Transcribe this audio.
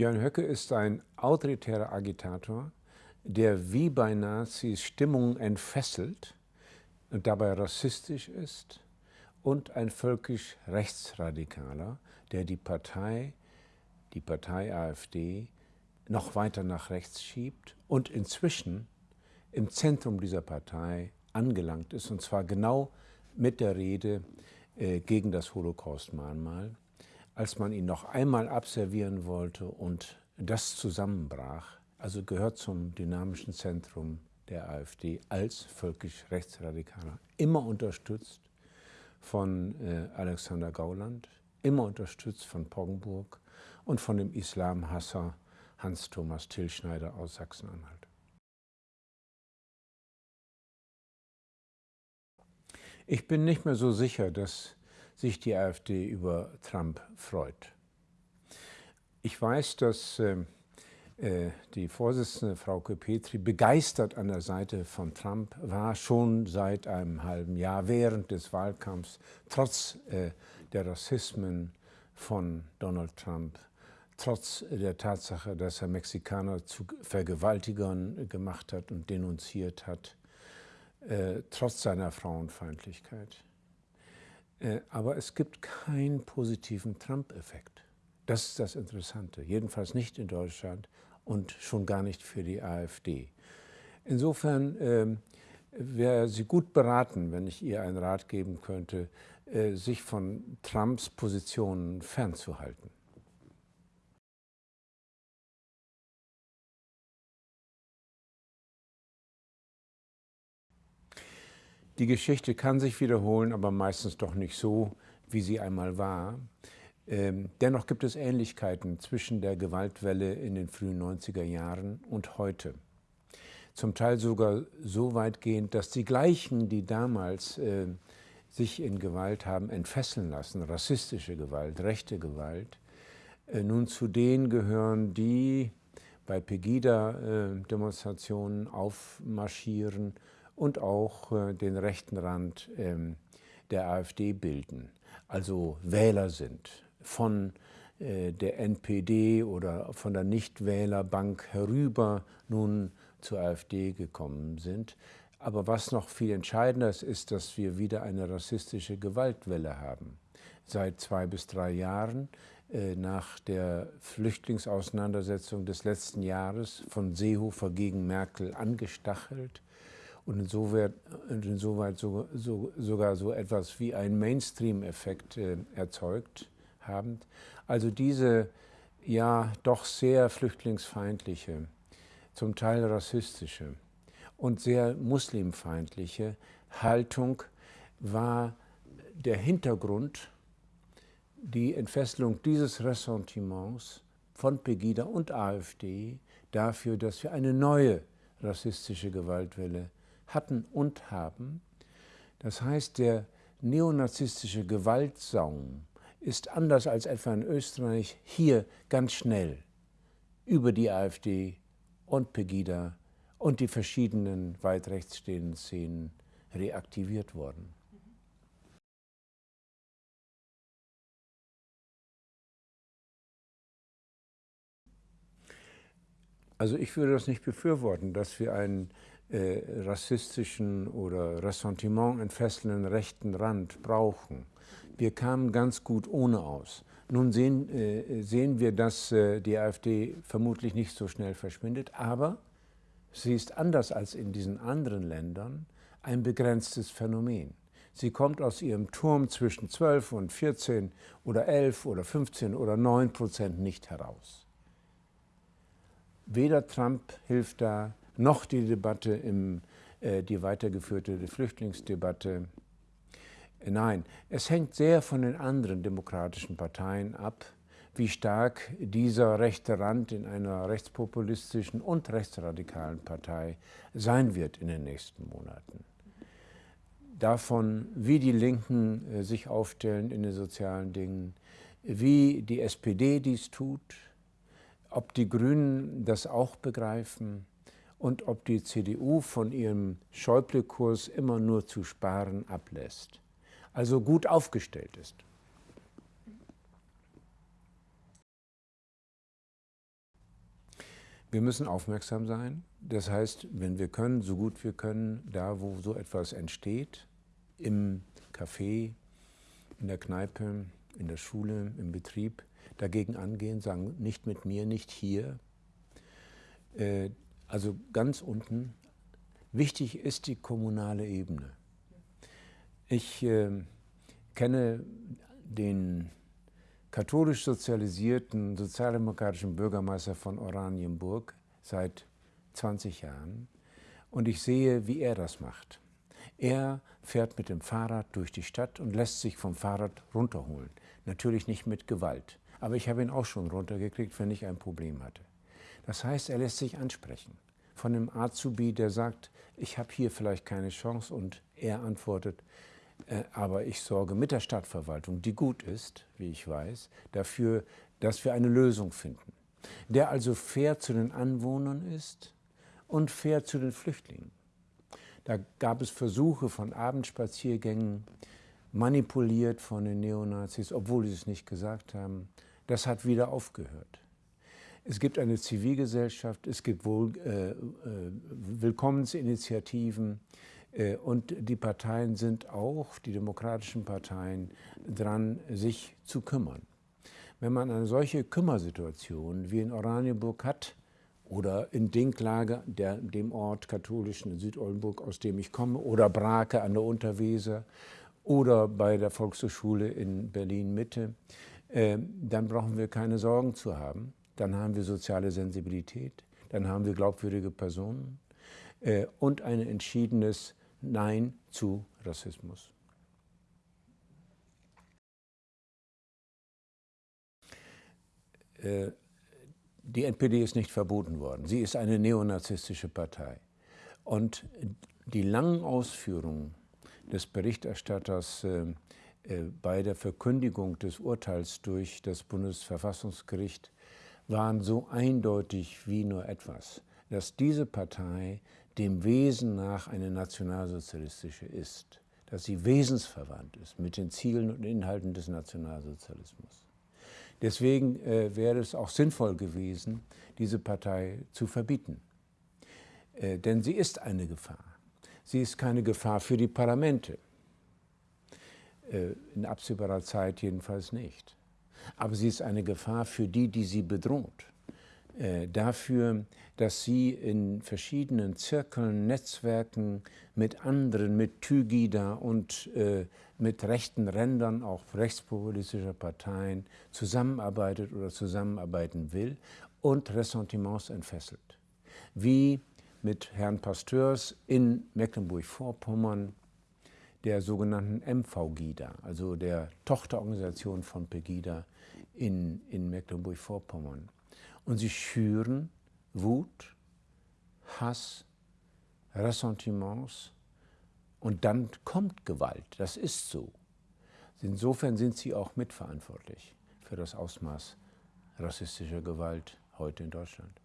Björn Höcke ist ein autoritärer Agitator, der wie bei Nazis Stimmungen entfesselt und dabei rassistisch ist und ein völkisch Rechtsradikaler, der die Partei, die Partei AfD, noch weiter nach rechts schiebt und inzwischen im Zentrum dieser Partei angelangt ist, und zwar genau mit der Rede äh, gegen das Holocaust-Mahnmal, als man ihn noch einmal abservieren wollte und das zusammenbrach, also gehört zum dynamischen Zentrum der AfD als völkisch Rechtsradikaler, immer unterstützt von äh, Alexander Gauland, immer unterstützt von Poggenburg und von dem Islamhasser Hans-Thomas Tillschneider aus Sachsen-Anhalt. Ich bin nicht mehr so sicher, dass sich die AfD über Trump freut. Ich weiß, dass äh, äh, die Vorsitzende Frauke Petri begeistert an der Seite von Trump war, schon seit einem halben Jahr während des Wahlkampfs, trotz äh, der Rassismen von Donald Trump, trotz der Tatsache, dass er Mexikaner zu Vergewaltigern gemacht hat und denunziert hat, äh, trotz seiner Frauenfeindlichkeit. Äh, aber es gibt keinen positiven Trump-Effekt. Das ist das Interessante, jedenfalls nicht in Deutschland und schon gar nicht für die AfD. Insofern äh, wäre sie gut beraten, wenn ich ihr einen Rat geben könnte, äh, sich von Trumps Positionen fernzuhalten. Die Geschichte kann sich wiederholen, aber meistens doch nicht so, wie sie einmal war. Ähm, dennoch gibt es Ähnlichkeiten zwischen der Gewaltwelle in den frühen 90er Jahren und heute. Zum Teil sogar so weitgehend, dass die gleichen, die damals äh, sich in Gewalt haben entfesseln lassen, rassistische Gewalt, rechte Gewalt, äh, nun zu denen gehören, die bei Pegida-Demonstrationen äh, aufmarschieren und auch äh, den rechten Rand ähm, der AfD bilden, also Wähler sind von äh, der NPD oder von der Nichtwählerbank herüber nun zur AfD gekommen sind. Aber was noch viel entscheidender ist, ist, dass wir wieder eine rassistische Gewaltwelle haben. Seit zwei bis drei Jahren äh, nach der Flüchtlingsauseinandersetzung des letzten Jahres von Seehofer gegen Merkel angestachelt, und insoweit, insoweit so, so, sogar so etwas wie ein Mainstream-Effekt äh, erzeugt haben. Also diese ja doch sehr flüchtlingsfeindliche, zum Teil rassistische und sehr muslimfeindliche Haltung war der Hintergrund, die Entfesselung dieses Ressentiments von Pegida und AfD dafür, dass wir eine neue rassistische Gewaltwelle hatten und haben. Das heißt, der neonazistische Gewaltsaum ist anders als etwa in Österreich hier ganz schnell über die AfD und Pegida und die verschiedenen weit rechts stehenden Szenen reaktiviert worden. Also ich würde das nicht befürworten, dass wir einen äh, rassistischen oder Ressentiment entfesselnden rechten Rand brauchen. Wir kamen ganz gut ohne aus. Nun sehen, äh, sehen wir, dass äh, die AfD vermutlich nicht so schnell verschwindet, aber sie ist anders als in diesen anderen Ländern ein begrenztes Phänomen. Sie kommt aus ihrem Turm zwischen 12 und 14 oder 11 oder 15 oder 9 Prozent nicht heraus. Weder Trump hilft da, noch die Debatte, im, äh, die weitergeführte Flüchtlingsdebatte. Nein, es hängt sehr von den anderen demokratischen Parteien ab, wie stark dieser rechte Rand in einer rechtspopulistischen und rechtsradikalen Partei sein wird in den nächsten Monaten. Davon, wie die Linken äh, sich aufstellen in den sozialen Dingen, wie die SPD dies tut, ob die Grünen das auch begreifen, und ob die CDU von ihrem Schäuble-Kurs immer nur zu sparen ablässt, also gut aufgestellt ist. Wir müssen aufmerksam sein. Das heißt, wenn wir können, so gut wir können, da wo so etwas entsteht, im Café, in der Kneipe, in der Schule, im Betrieb, dagegen angehen, sagen, nicht mit mir, nicht hier. Also ganz unten. Wichtig ist die kommunale Ebene. Ich äh, kenne den katholisch sozialisierten sozialdemokratischen Bürgermeister von Oranienburg seit 20 Jahren und ich sehe, wie er das macht. Er fährt mit dem Fahrrad durch die Stadt und lässt sich vom Fahrrad runterholen. Natürlich nicht mit Gewalt, aber ich habe ihn auch schon runtergekriegt, wenn ich ein Problem hatte. Das heißt, er lässt sich ansprechen von einem Azubi, der sagt, ich habe hier vielleicht keine Chance und er antwortet, äh, aber ich sorge mit der Stadtverwaltung, die gut ist, wie ich weiß, dafür, dass wir eine Lösung finden. Der also fair zu den Anwohnern ist und fair zu den Flüchtlingen. Da gab es Versuche von Abendspaziergängen, manipuliert von den Neonazis, obwohl sie es nicht gesagt haben. Das hat wieder aufgehört. Es gibt eine Zivilgesellschaft, es gibt wohl, äh, äh, Willkommensinitiativen, äh, und die Parteien sind auch, die demokratischen Parteien, dran, sich zu kümmern. Wenn man eine solche Kümmersituation wie in Oranienburg hat oder in Dinklage, der, dem Ort katholischen in Südoldenburg, aus dem ich komme, oder Brake an der Unterweser oder bei der Volkshochschule in Berlin-Mitte, äh, dann brauchen wir keine Sorgen zu haben. Dann haben wir soziale Sensibilität, dann haben wir glaubwürdige Personen äh, und ein entschiedenes Nein zu Rassismus. Äh, die NPD ist nicht verboten worden. Sie ist eine neonazistische Partei. Und die langen Ausführungen des Berichterstatters äh, äh, bei der Verkündigung des Urteils durch das Bundesverfassungsgericht waren so eindeutig wie nur etwas, dass diese Partei dem Wesen nach eine nationalsozialistische ist, dass sie wesensverwandt ist mit den Zielen und Inhalten des Nationalsozialismus. Deswegen äh, wäre es auch sinnvoll gewesen, diese Partei zu verbieten. Äh, denn sie ist eine Gefahr. Sie ist keine Gefahr für die Parlamente. Äh, in absehbarer Zeit jedenfalls nicht. Aber sie ist eine Gefahr für die, die sie bedroht. Äh, dafür, dass sie in verschiedenen Zirkeln, Netzwerken mit anderen, mit Tygida und äh, mit rechten Rändern, auch rechtspopulistischer Parteien, zusammenarbeitet oder zusammenarbeiten will und Ressentiments entfesselt. Wie mit Herrn Pasteurs in Mecklenburg-Vorpommern, der sogenannten MV-GIDA, also der Tochterorganisation von Pegida in, in Mecklenburg-Vorpommern. Und sie schüren Wut, Hass, Ressentiments und dann kommt Gewalt. Das ist so. Insofern sind sie auch mitverantwortlich für das Ausmaß rassistischer Gewalt heute in Deutschland.